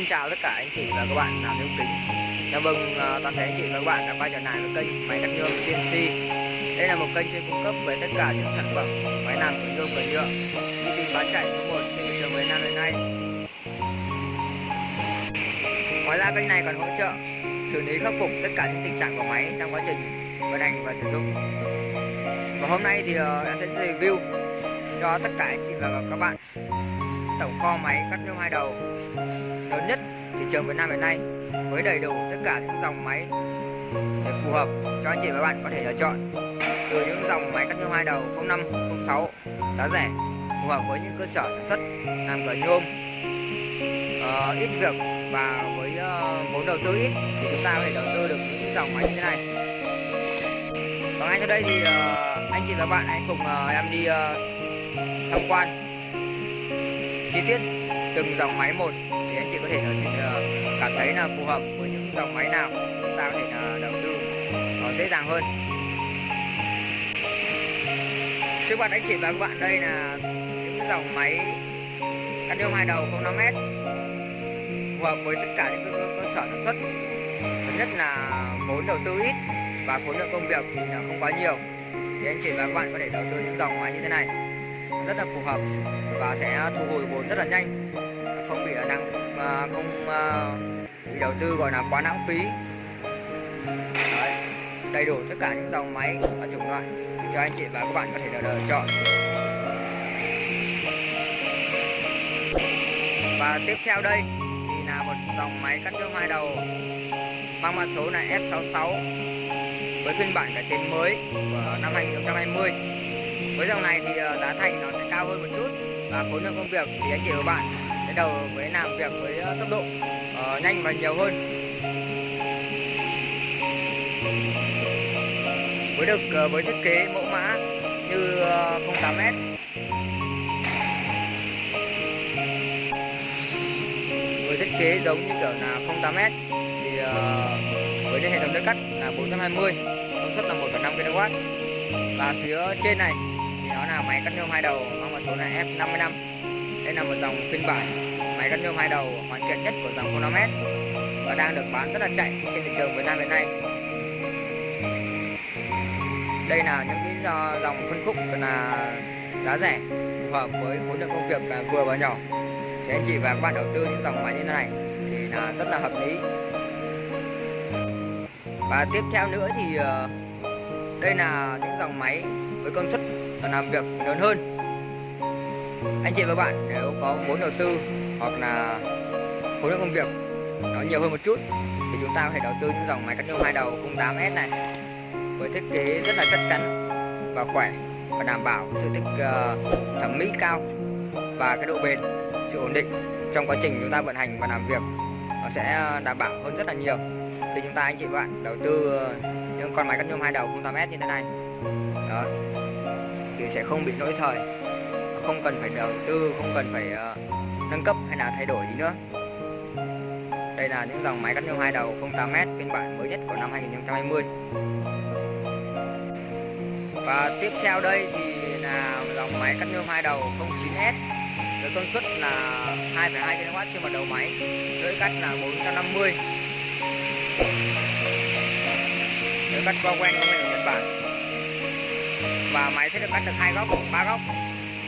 xin chào tất cả anh chị và các bạn làm yêu kính. Chào mừng uh, toàn thể anh chị và các bạn đã quay trở lại với kênh máy cắt nhôm CNC Đây là một kênh chuyên cung cấp về tất cả những sản phẩm máy làm từ nhôm và nhựa uy tín bán chạy số 1 trên thị trường Việt Nam hiện nay. Ngoài ra kênh này còn hỗ trợ xử lý khắc phục tất cả những tình trạng của máy trong quá trình vận hành và sử dụng. Và hôm nay thì uh, em sẽ review cho tất cả anh chị và các bạn tổng kho máy cắt nhôm hai đầu lớn nhất thị trường Việt Nam hiện nay với đầy đủ tất cả những dòng máy để phù hợp cho anh chị và bạn có thể lựa chọn. Từ những dòng máy cắt nhôm hai đầu 05, 06 giá rẻ phù hợp với những cơ sở sản xuất làm cửa nhôm. Uh, ít việc và với uh, vốn đầu tư ít thì chúng ta có thể đầu tư được những dòng máy như thế này. Và ngay sau đây thì uh, anh chị và bạn hãy cùng uh, em đi uh, tham quan chi tiết từng dòng máy một thì anh chị có thể là ờ, cảm thấy là phù hợp với những dòng máy nào chúng ta có thể là đầu tư nó dễ dàng hơn. Trước mặt anh chị và các bạn đây là những dòng máy cắt nhôm hai đầu 05m phù hợp với tất cả những cơ, sở sản xuất. Thứ nhất là vốn đầu tư ít và khối lượng công việc thì là không quá nhiều. Thì anh chị và các bạn có thể đầu tư những dòng máy như thế này rất là phù hợp và sẽ thu hồi vốn rất là nhanh không bị năng À, không à, đầu tư gọi là quá lãng phí. Ừ, đấy, đầy đủ tất cả những dòng máy và chủng loại. Để cho anh chị và các bạn có thể lựa chọn. Và tiếp theo đây thì là một dòng máy cắt nhôm hai đầu mang mã số là F66 với phiên bản cải tiến mới của năm 2020 với dòng này thì à, giá thành nó sẽ cao hơn một chút và khối lượng công việc thì anh chị và bạn cái đầu mới làm việc với ờ, tốc độ uh, nhanh và nhiều hơn. Với được uh, với thiết kế mẫu mã như uh, 08m với thiết kế giống như kiểu là 08m thì uh, với hệ thống nước cắt là 420 công suất là 1,5 kW và phía trên này thì nó là máy cắt nhôm hai đầu mang mã số là F55 dòng phiên bản máy cắt nhôm hai đầu, hoàn thiện nhất của dòng 05m và đang được bán rất là chạy trên thị trường Việt Nam hiện nay. Đây là những cái dòng phân khúc là giá rẻ, phù hợp với khối lượng công việc à, vừa và nhỏ. Thì anh chị và các bạn đầu tư những dòng máy như thế này thì là rất là hợp lý. Và tiếp theo nữa thì ờ, đây là những dòng máy với công suất làm việc lớn hơn anh chị và bạn nếu có vốn đầu tư hoặc là khối lượng công việc nó nhiều hơn một chút thì chúng ta có thể đầu tư những dòng máy cắt nhôm hai đầu 08S này với thiết kế rất là chắc chắn và khỏe và đảm bảo sự thích uh, ờ, thẩm mỹ cao và cái độ bền sự ổn định. Trong quá trình chúng ta vận hành và làm việc nó sẽ ờ, đảm bảo hơn rất là nhiều. Thì chúng ta anh chị và bạn đầu tư ờ, những con máy cắt nhôm hai đầu 08S như thế này. Đó. Thì sẽ không bị lỗi thời không cần phải đầu tư không cần phải uh, nâng cấp hay là thay đổi gì nữa. Đây là những dòng máy cắt nhôm hai đầu 08m phiên bản mới nhất của năm 2020 và tiếp theo đây thì là dòng máy cắt nhôm hai đầu 09S với công suất là 2,2 kW trên một đầu máy lưỡi cắt là 450 lưỡi cắt qua quen của Nhật Bản. Và máy sẽ được cắt được hai góc ba góc.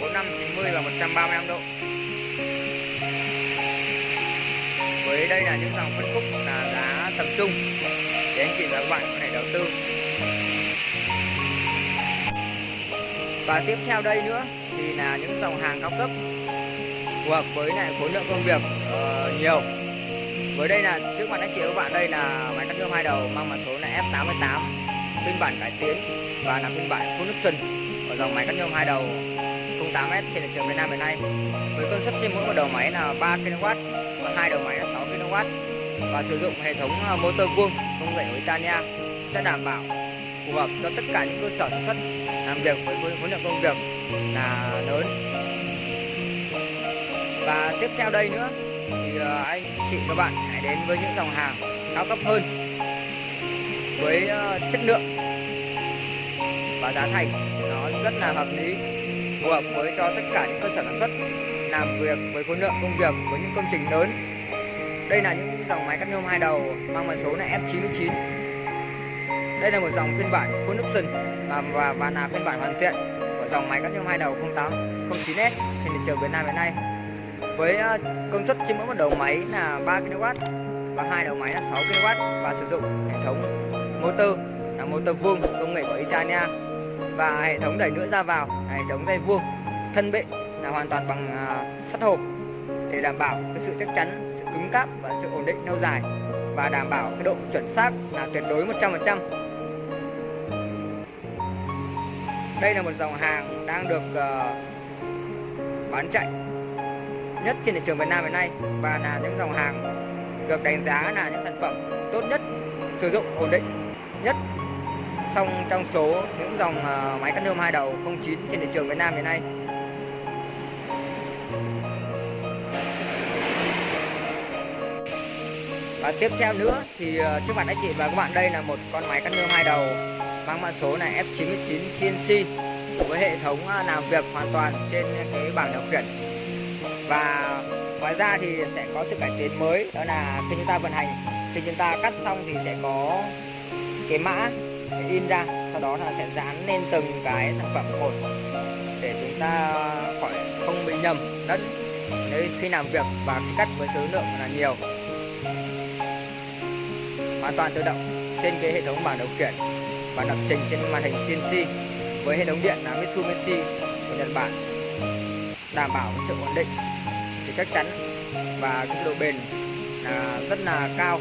45 90 và 135 độ. Với đây là những dòng phân khúc là giá tầm trung. Để anh chị và các bạn có thể đầu tư. Và tiếp theo đây nữa thì là những dòng hàng cao cấp phù hợp với lại khối lượng công việc uh, nhiều. Với đây là trước mặt anh chị và các bạn đây là máy cắt nhôm hai đầu mang mã số là F88 phiên bản cải tiến và là phiên bản full option của dòng máy cắt nhôm hai đầu. 8S trên thị trường Việt Nam hiện nay. Với công suất trên mỗi một đầu máy là 3 kW và hai đầu máy là 6 kW. Và sử dụng hệ thống ờ, motor vuông công nghệ của Italia sẽ đảm bảo phù hợp cho tất cả những cơ sở sản xuất làm việc với khối lượng công việc là lớn. Và tiếp theo đây nữa thì ờ, anh chị các bạn hãy đến với những dòng hàng cao cấp hơn với ờ, chất lượng và giá thành nó rất là hợp lý phù hợp với cho tất cả những cơ sở sản xuất làm việc với khối lượng công việc với những công trình lớn. Đây là những dòng máy cắt nhôm hai đầu mang mã số là F99 đây là một dòng phiên bản full option và, và, và là phiên bản hoàn thiện của dòng máy cắt nhôm hai đầu 08 09S trên thị trường Việt Nam hiện nay. Với ờ, công suất trên mỗi một đầu máy là 3 kW và hai đầu máy là 6 kW và sử dụng hệ thống motor là motor vuông công nghệ của Italia và hệ thống đẩy nữa ra vào hệ thống dây vuông thân bệ là hoàn toàn bằng à, sắt hộp để đảm bảo cái sự chắc chắn, sự cứng cáp và sự ổn định lâu dài và đảm bảo cái độ chuẩn xác là tuyệt đối 100%. Đây là một dòng hàng đang được ờ, bán chạy nhất trên thị trường Việt Nam hiện nay và là những dòng hàng được đánh giá là những sản phẩm tốt nhất, sử dụng ổn định nhất trong trong số những dòng ờ, máy cắt nhôm hai đầu 09 trên thị trường Việt Nam hiện nay. Và tiếp theo nữa thì ờ, trước mặt anh chị và các bạn, đây là một con máy cắt nhôm hai đầu mang mã số là F99 CNC với hệ thống ờ, làm việc hoàn toàn trên cái bảng điều khiển và ngoài ra thì sẽ có sự cải tiến mới, đó là khi chúng ta vận hành, khi chúng ta cắt xong thì sẽ có cái mã in ra, sau đó là sẽ dán lên từng cái sản phẩm một để chúng ta khỏi không bị nhầm lẫn nếu khi làm việc và khi cắt với số lượng là nhiều. Hoàn toàn tự động trên cái hệ thống bảng điều khiển và lập trình trên màn hình CNC với hệ thống điện là Mitsubishi của Nhật Bản. Đảm bảo sự ổn định thì chắc chắn và cái độ bền là rất là cao.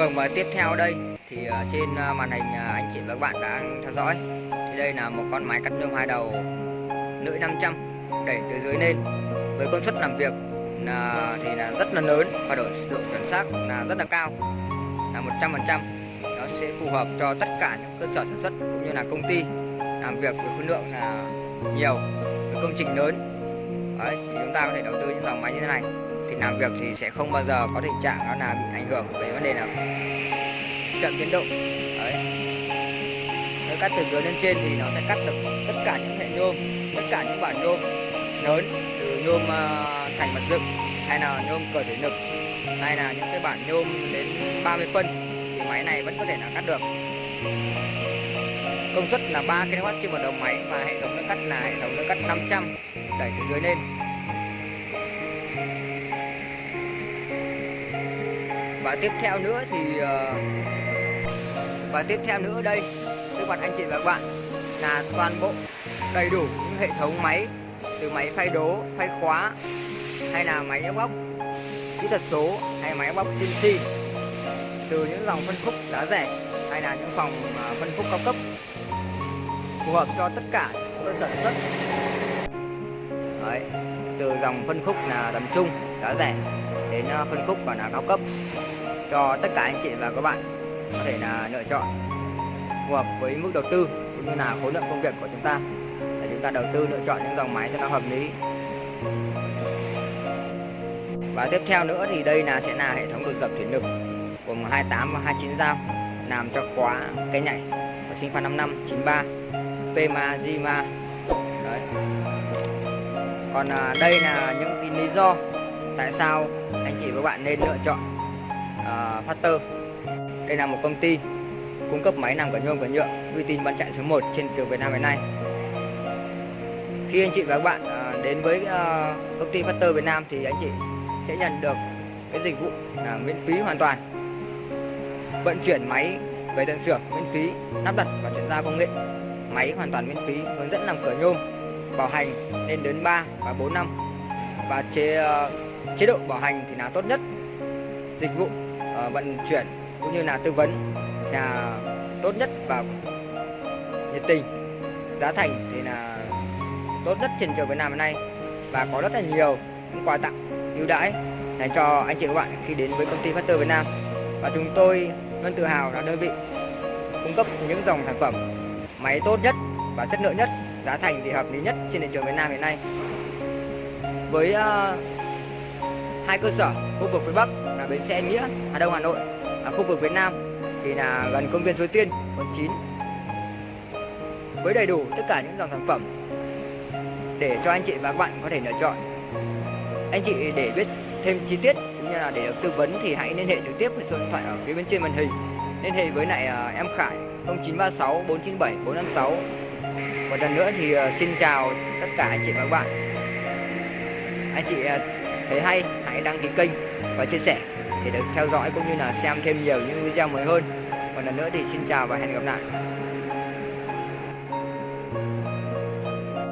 Vâng và tiếp theo đây thì ờ, trên ờ, màn hình ờ, anh chị và các bạn đã theo dõi. Thì đây là một con máy cắt nhôm hai đầu lưỡi 500 đẩy từ dưới lên. Với công suất làm việc là thì là rất là lớn và độ độ chuẩn xác là rất là cao là 100% nó sẽ phù hợp cho tất cả những cơ sở sản xuất cũng như là công ty làm việc với khối lượng là nhiều với công trình lớn. Đấy, thì chúng ta có thể đầu tư những dòng máy như thế này thì làm việc thì sẽ không bao giờ có tình trạng nó là bị ảnh hưởng về vấn đề nào chậm tiến độ. Đấy. Nếu cắt từ dưới lên trên thì nó sẽ cắt được tất cả những hệ nhôm, tất cả những bản nhôm lớn từ nhôm ờ, thành vật dựng, hay là nhôm cờ thủy lực, hay là những cái bản nhôm đến 30 phân thì máy này vẫn có thể là cắt được. Công suất là 3 kW trên một đầu máy và hệ thống nước cắt là hệ thống nước cắt 500 đẩy từ dưới lên. Và tiếp theo nữa thì ờ, và tiếp theo nữa đây trước mặt anh chị và các bạn là toàn bộ đầy đủ những hệ thống máy từ máy phay đố phay khóa hay là máy ép bóc kỹ thuật số hay máy ép bóc CNC từ những dòng phân khúc giá rẻ hay là những phòng ờ, phân khúc cao cấp phù hợp cho tất cả cơ sở sản xuất. Đấy, từ dòng phân khúc là tầm trung giá rẻ đến ờ, phân khúc còn là cao cấp cho tất cả anh chị và các bạn có thể là lựa chọn phù hợp với mức đầu tư cũng như là khối lượng công việc của chúng ta. Để chúng ta đầu tư, lựa chọn những dòng máy cho nó hợp lý. Và tiếp theo nữa thì đây là sẽ là hệ thống đột dập thủy lực gồm 28 và 29 dao, làm cho khóa cây nhảy của sinh khoa 55 93 Pema Zima đấy. Còn à, đây là những cái lý do tại sao anh chị và các bạn nên lựa chọn À, uh, Factor đây là một công ty cung cấp máy làm cả nhôm cả nhựa uy tín bán chạy số 1 trên trường Việt Nam hiện nay. Khi anh chị và các bạn uh, đến với uh, công ty Factor Việt Nam thì anh chị sẽ nhận được cái dịch vụ là miễn phí hoàn toàn. Vận chuyển máy về tận xưởng miễn phí lắp đặt và chuyển giao công nghệ. Máy hoàn toàn miễn phí hướng dẫn làm cửa nhôm bảo hành lên đến 3 và 4 năm. Và chế uh, chế độ bảo hành thì là tốt nhất. Dịch vụ Ờ, vận chuyển cũng như là tư vấn là tốt nhất và nhiệt tình. Giá thành thì là tốt nhất trên trường Việt Nam hiện nay và có rất là nhiều những quà tặng ưu đãi dành cho anh chị các bạn khi đến với công ty Factor Việt Nam. Và chúng tôi luôn tự hào là đơn vị cung cấp những dòng sản phẩm máy tốt nhất và chất lượng nhất giá thành thì hợp lý nhất trên thị trường Việt Nam hiện nay. Với uh, hai cơ sở khu vực phía Bắc là bến xe Nghĩa Hà Đông Hà Nội. À, khu vực Việt Nam thì là gần công viên Suối Tiên quận 9 với đầy đủ tất cả những dòng sản phẩm để cho anh chị và các bạn có thể lựa chọn. Anh chị để biết thêm chi tiết cũng như là để được tư vấn thì hãy liên hệ trực tiếp với số điện thoại ở phía bên trên màn hình. Liên hệ với lại uh, em Khải 0936 497 456 một lần nữa thì uh, xin chào tất cả anh chị và các bạn. Anh chị uh, thấy hay, hãy đăng ký kênh và chia sẻ để được theo dõi cũng như là xem thêm nhiều những video mới hơn. Còn lần nữa thì xin chào và hẹn gặp lại.